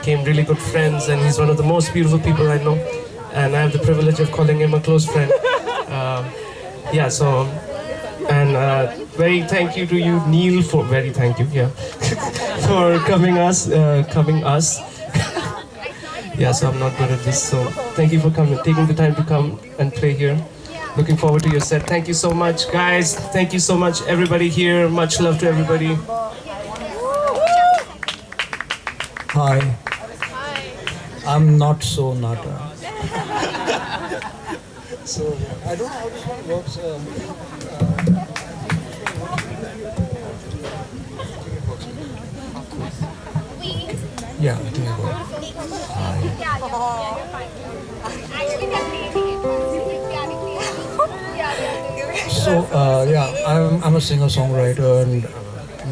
became really good friends, and he's one of the most beautiful people I know. And I have the privilege of calling him a close friend. Uh, yeah, so and uh, very thank you to you, Neil, for very thank you, yeah, for coming us, uh, coming us. yeah, so I'm not good at this, so thank you for coming, taking the time to come and play here. Looking forward to your set. Thank you so much, guys. Thank you so much, everybody here. Much love to everybody. Hi. I'm not so nata. so I don't know how this one works. Um, yeah, I think it works. So uh, yeah, I'm, I'm a singer-songwriter, and uh,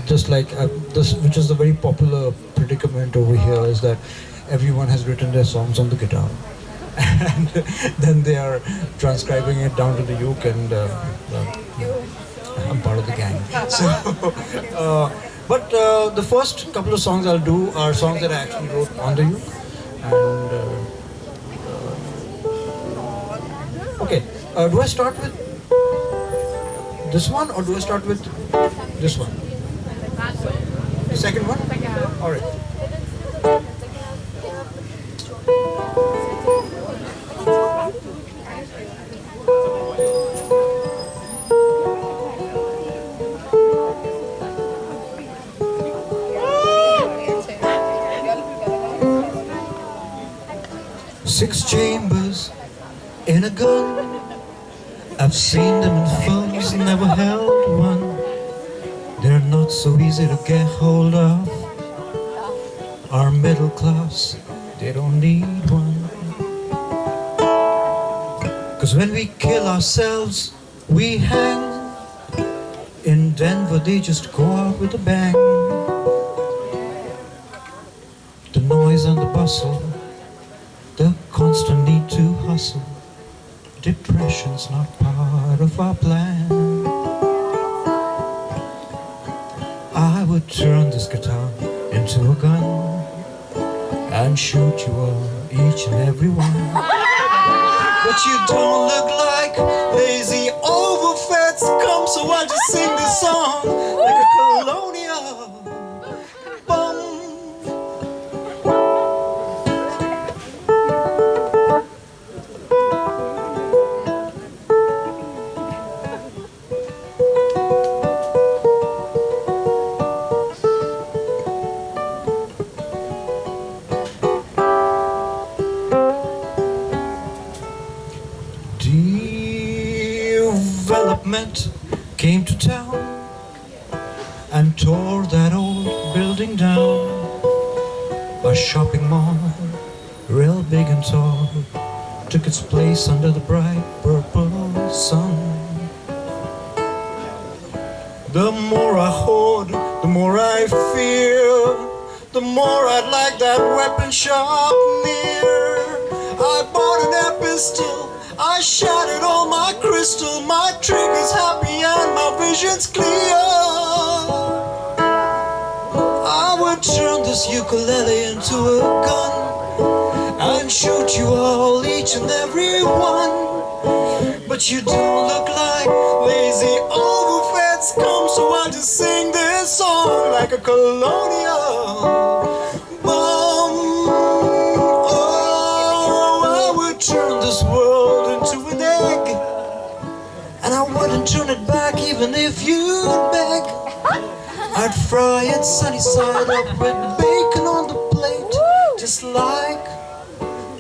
just like uh, this, which is the very popular predicament over here, is that everyone has written their songs on the guitar, and then they are transcribing it down to the uke, and uh, uh, I'm part of the gang. So, uh, but uh, the first couple of songs I'll do are songs that I actually wrote on the uke, and. Uh, okay, uh, do I start with this one or do I start with this one? The second one? All right. Six chambers in a gun. I've seen them in films, never held one. They're not so easy to get hold of. Our middle class, they don't need one. Cause when we kill ourselves, we hang. In Denver, they just go out with a bang. The noise and the bustle, Depression's not part of our plan. I would turn this guitar into a gun and shoot you all, each and every one. But you don't look like lazy overfed scum, so I just sing this song place under the bright purple sun. The more I hoard, the more I fear. The more I'd like that weapon shop near. I bought an air pistol. I shattered all my crystal. My trigger's happy and my vision's clear. I would turn this ukulele into a gun and shoot you all, each and every one. But you don't look like lazy overfed scum, so I just sing this song like a colonial bum. Oh, I would turn this world into an egg, and I wouldn't turn it back even if you'd beg. I'd fry it sunny side up with bacon on the plate, just like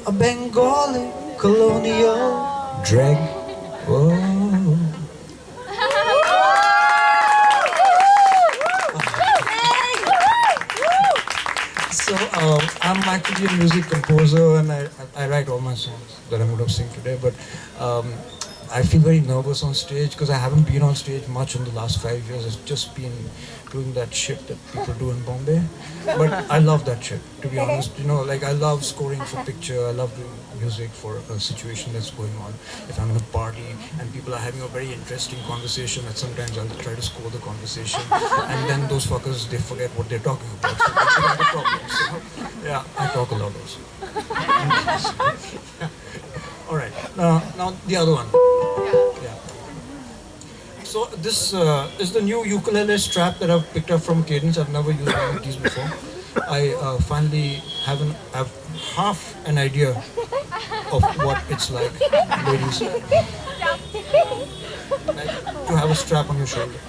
a Bengali colonial drag. Oh. So um, I'm actually a music composer and I, I write all my songs that I'm going to sing today. But um, I feel very nervous on stage because I haven't been on stage much in the last five years. It's just been doing that shit that people do in Bombay. But I love that shit, to be honest. You know, like I love scoring for picture. I love doing music for a situation that's going on. If I'm in a party and people are having a very interesting conversation, that sometimes I'll try to score the conversation, and then those fuckers they forget what they're talking about. So that's the problem. So, yeah, I talk a lot also. All right. Now, now the other one. So this uh, is the new ukulele strap that I've picked up from Cadence. I've never used one of these before. I uh, finally have an have half an idea of what it's like, ladies. To have a strap on your shoulder.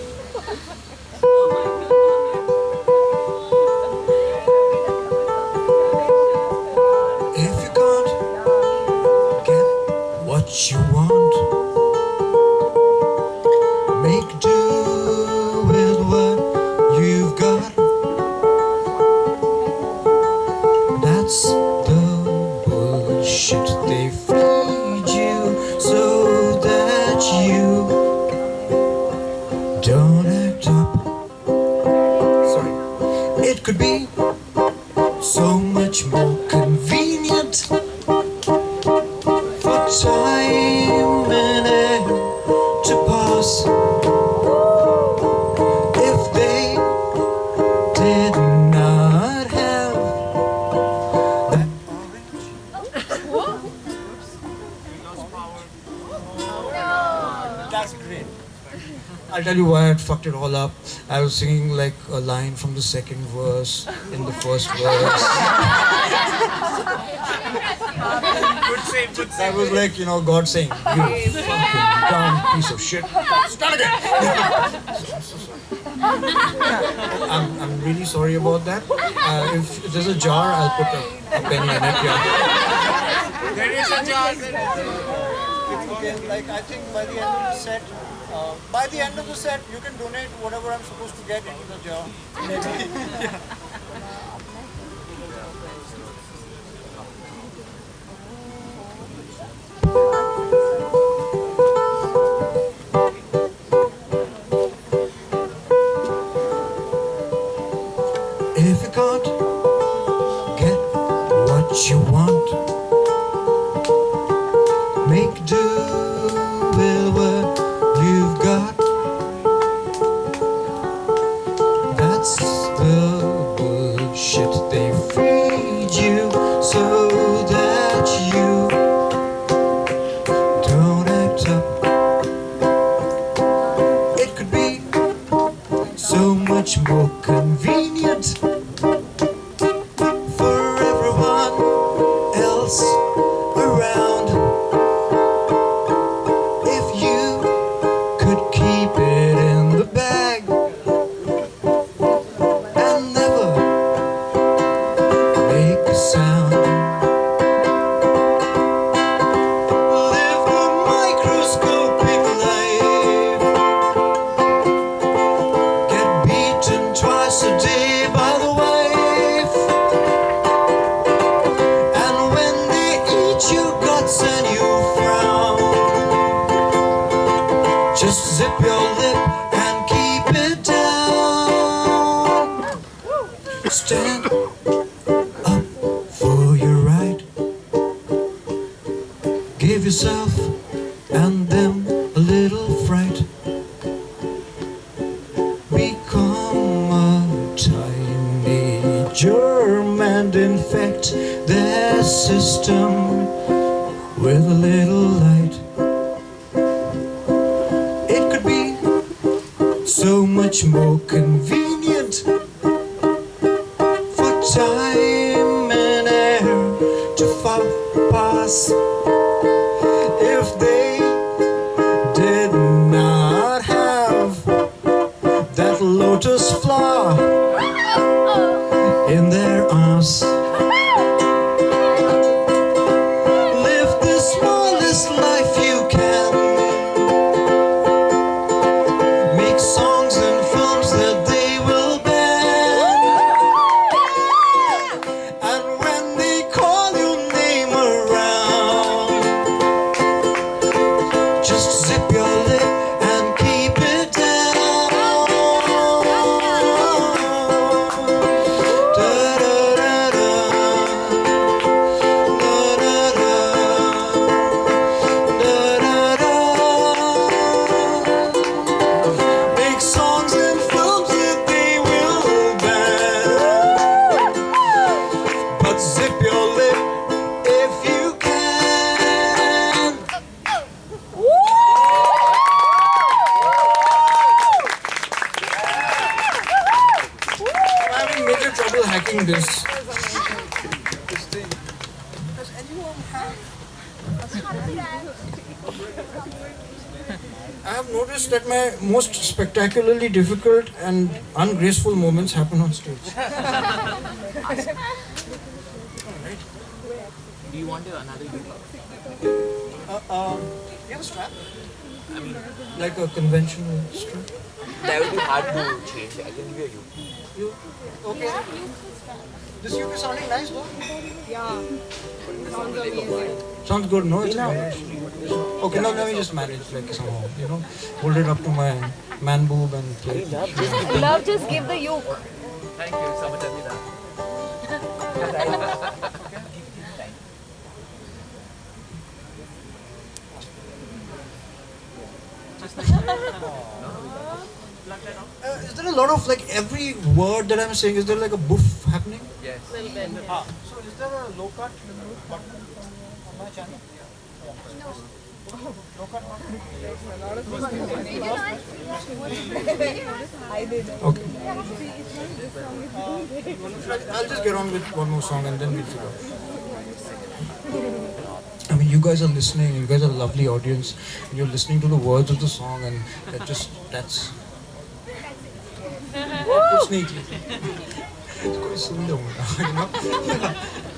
it all up. I was singing like a line from the second verse in the first verse. Good save, good That was like, you know, God saying, You fucking dumb piece of shit. Start again. I'm, I'm really sorry about that. Uh, if, if there's a jar, I'll put a, a penny in it. Yeah. There is a jar. Okay, like I think by the end of the set, uh, by the end of the set, you can donate whatever I'm supposed to get into the jar. Maybe. You just zip your lip and keep it down. That my most spectacularly difficult and ungraceful moments happen on stage. Do you want another uke? uh, um, you have a strap? Like a conventional strip. That would be hard to change. I can give you a uke. You okay? This uke is sounding nice, bro. Sounds good, no? It's managed. Okay, now let me just manage like somehow, you know, hold it up to my man boob and play. Love, just give the yoke. Thank you. Someone tell me that. Uh, is there a lot of like every word that I'm saying? Is there like a boof happening? Yes. Ah, so is there a low cut button on my channel? Okay. I'll just get on with one more song and then we'll figure out. I mean, you guys are listening. You guys are a lovely audience. And you're listening to the words of the song, and that just that's. It's neatly. It's quite you know.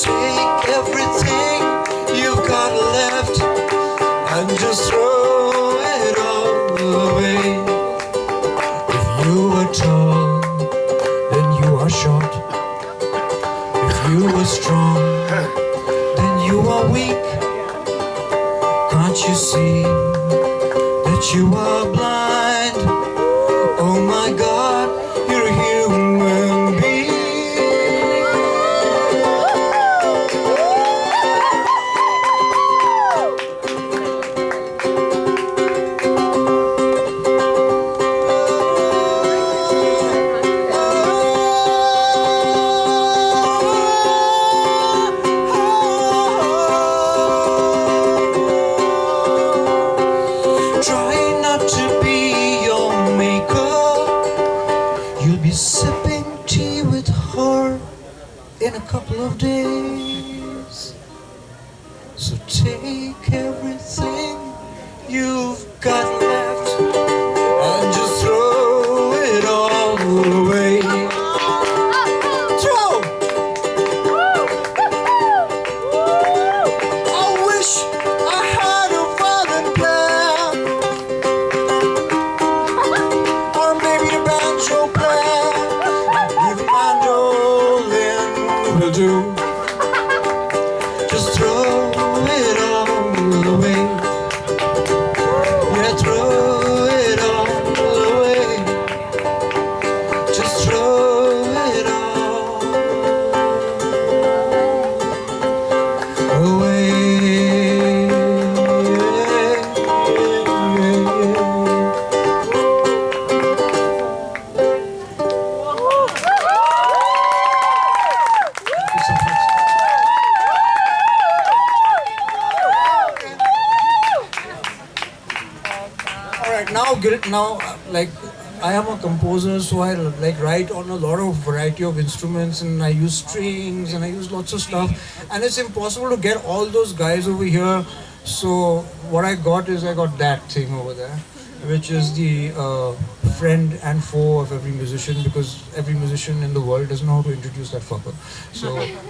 Take everything you've got left couple of days. So take now like I am a composer, so I like write on a lot of variety of instruments, and I use strings and I use lots of stuff, and it's impossible to get all those guys over here. So what I got is I got that thing over there, which is the uh, friend and foe of every musician because every musician in the world doesn't know how to introduce that fucker. So.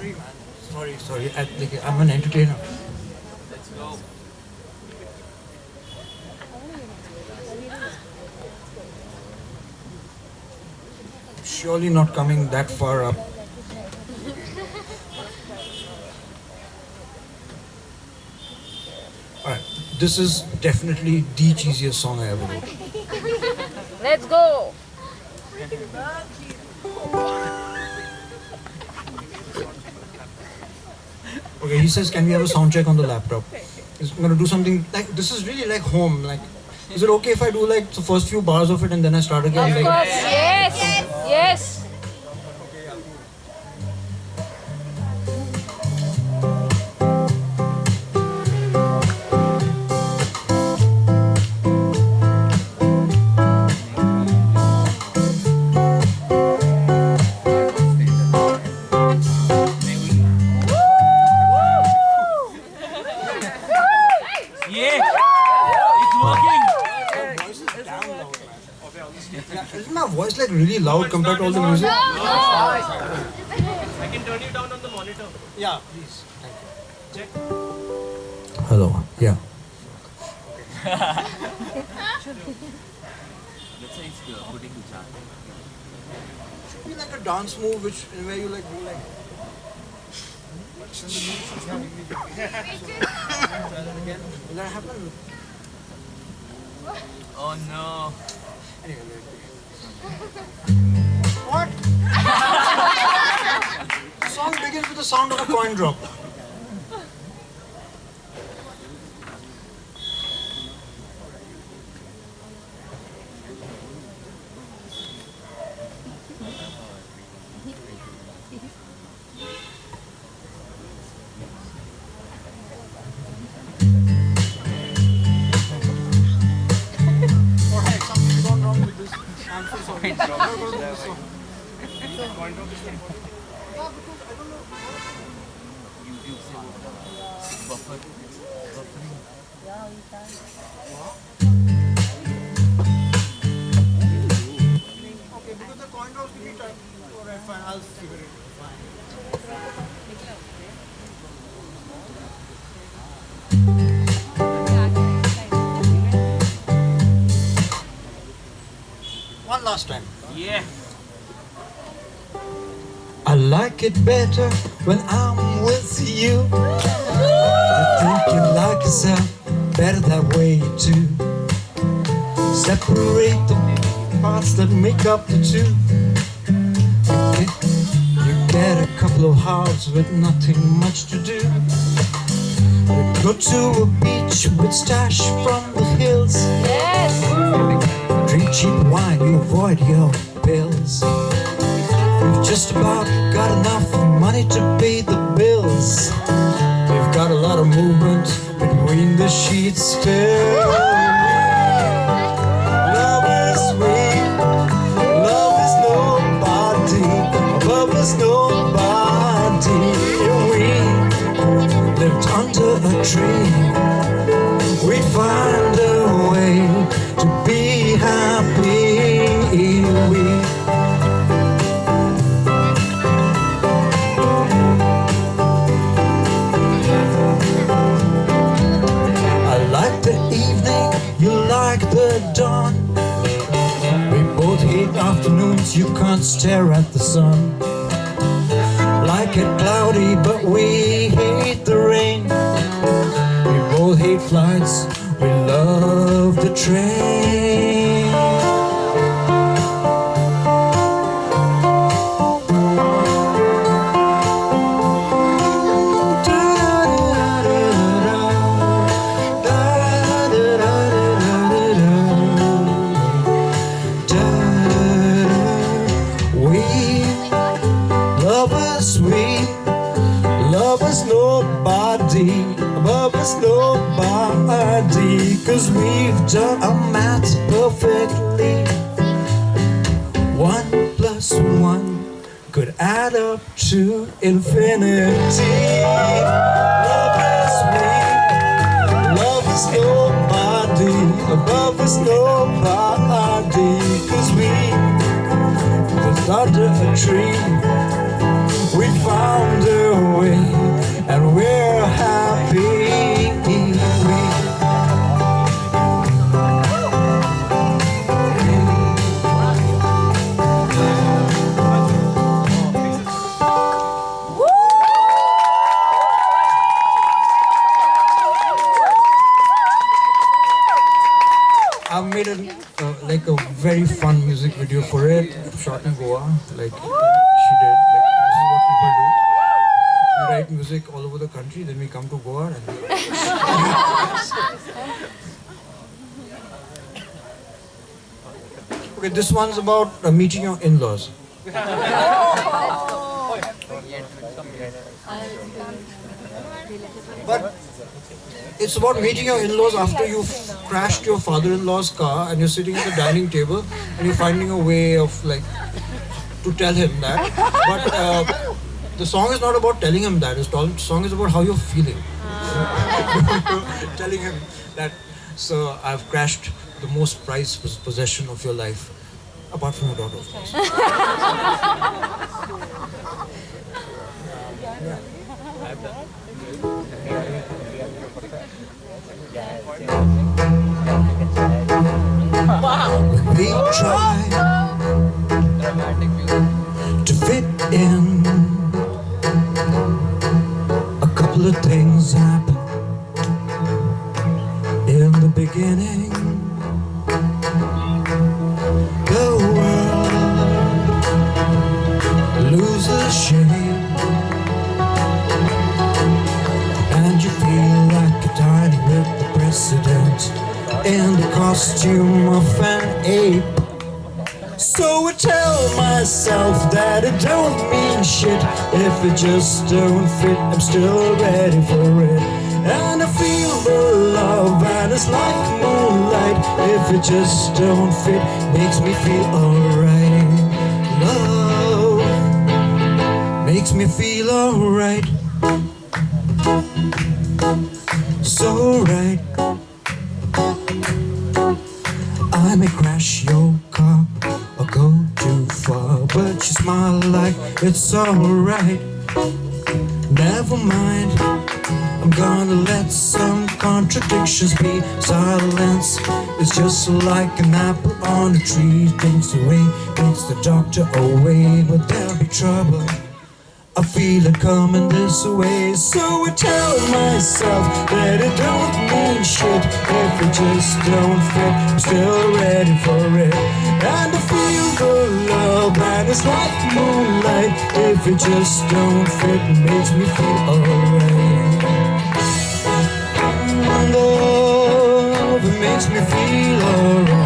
Sorry, man. Sorry, sorry. I, like, I'm an entertainer. Let's go. Surely not coming that far up. Alright, this is definitely the cheesiest song I ever wrote. Let's go. Okay, he says, can we have a sound check on the laptop? He's gonna do something like this is really like home. Like, is it okay if I do like the first few bars of it and then I start again? Of Like, course. Like really loud compared to all the music? I can turn you down on the monitor. Yeah, please. Thank you. Check. Hello. Yeah. Let's say it's putting to charge. Should be like a dance move, which where you like go like. Will that happen? Oh no. Anyway, wait, What? the song begins with the sound of a coin drop. Last time. Yeah! I like it better when I'm with you. I think you like yourself better that way too. Separate the parts that make up the two. You get, a couple of hours with nothing much to do. You go to a beach with stash from the hills. Cheap wine, you avoid your bills. We've just about got enough money to pay the bills. We've got a lot of movement between the sheets still. Love is sweet, love is nobody, love is nobody. We lived under a tree. We find a way to be afternoons, you can't stare at the sun. Like it cloudy, but we hate the rain. We both hate flights, we love the train. Is nobody, cause we've done our maths perfectly. One plus one could add up to infinity. Love is me, love is nobody, love is nobody, cause we under a tree. We found a way, very fun music video for it, shot in Goa. Like she did. Like this is what people do. We write music all over the country, then we come to Goa and. okay, this one's about uh, meeting your in-laws. but it's about meeting your in-laws after you've crashed your father-in-law's car and you're sitting at the dining table and you're finding a way of like to tell him that. But uh, the song is not about telling him that. The song is about how you're feeling. telling him that. So I've crashed the most prized possession of your life, apart from your daughter, of course. We try to fit in. A couple of things happen in the beginning. The world loses shape, and you feel like you're dining with the president in the costume of ape. So I tell myself that it don't mean shit if it just don't fit. I'm still ready for it, and I feel the love, and it's like moonlight. If it just don't fit, makes me feel alright. Love makes me feel alright. So right. I may crash your car or go too far, but you smile like it's alright. Never mind, I'm gonna let some contradictions be. Silence is just like an apple on a tree. Thinks away, thinks the doctor away, but there'll be trouble. I feel it coming this way, so I tell myself that it don't mean shit if it just don't fit. I'm still ready for it, and I feel the love, and it's like moonlight. If it just don't fit, it makes me feel alright. Love, it makes me feel alright.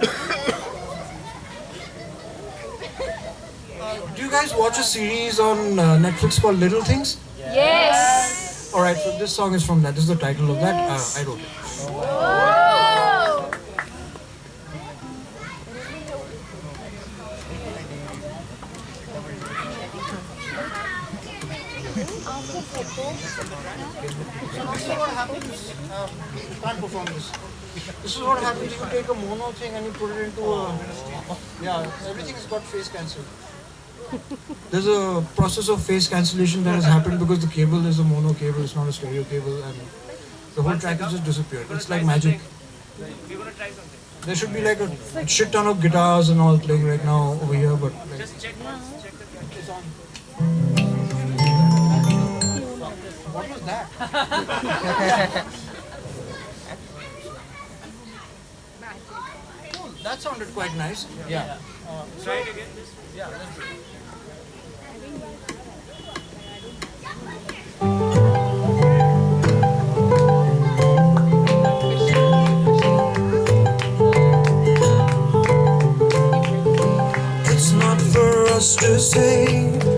do you guys watch a series on uh, Netflix called Little Things? Yes. Alright, so this song is from that. This is the title of that. Uh, I wrote it. thing and you put it into a... Oh. Yeah, everything has got phase cancelled. There's a process of phase cancellation that has happened because the cable is a mono cable, it's not a stereo cable and the whole track has just disappeared. It's like magic. We want to try something. There should be like a shit ton of guitars and all playing right now over here, but... Like, just check once, check the track. It's on. What was that? That sounded quite nice. Yeah. yeah. yeah. Uh, Try it again. This yeah, let's do it. It's not for us to say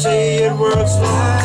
say it works like